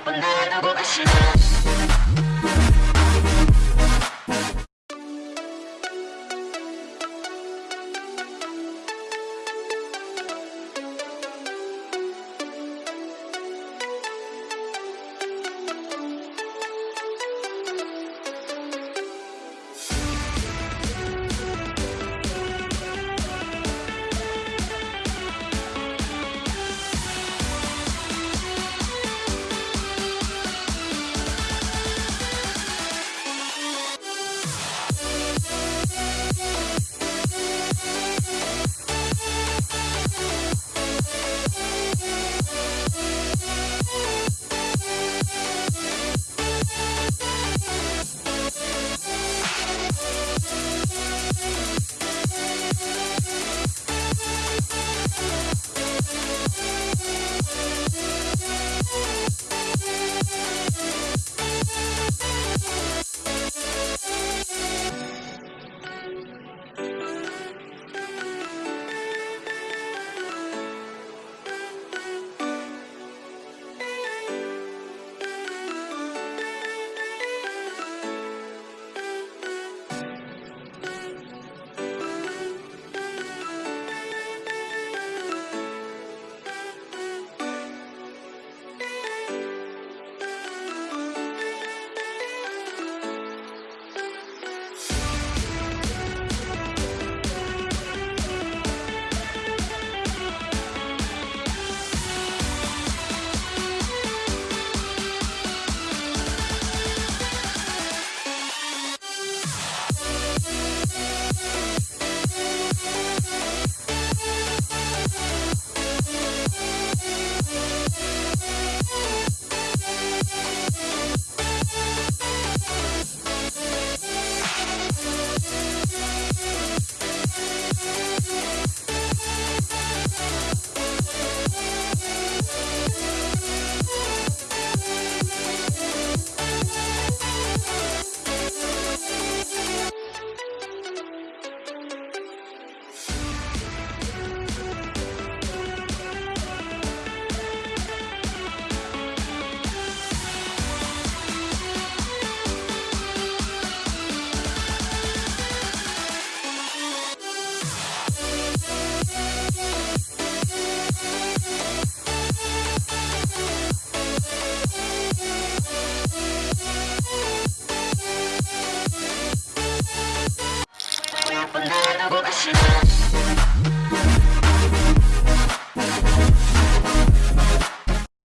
나쁜 날 두고 가시나 Revolution.